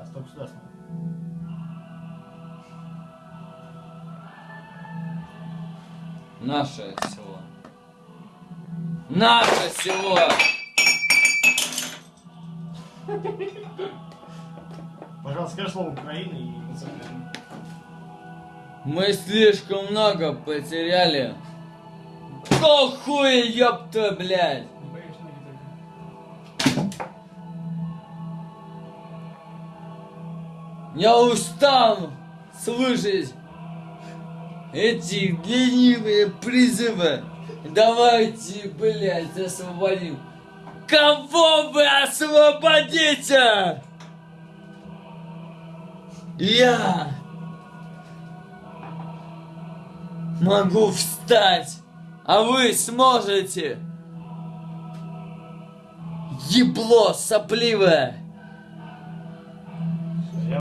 Да, стоп сюда смотри. Наше село. Наше село! Пожалуйста, скажи слово Украины и Мы слишком много потеряли. Хуя, ёпта, блядь? Я устал слышать эти ленивые призывы. Давайте, блядь, освободим. Кого вы освободите? Я могу встать, а вы сможете. Ебло сопливое.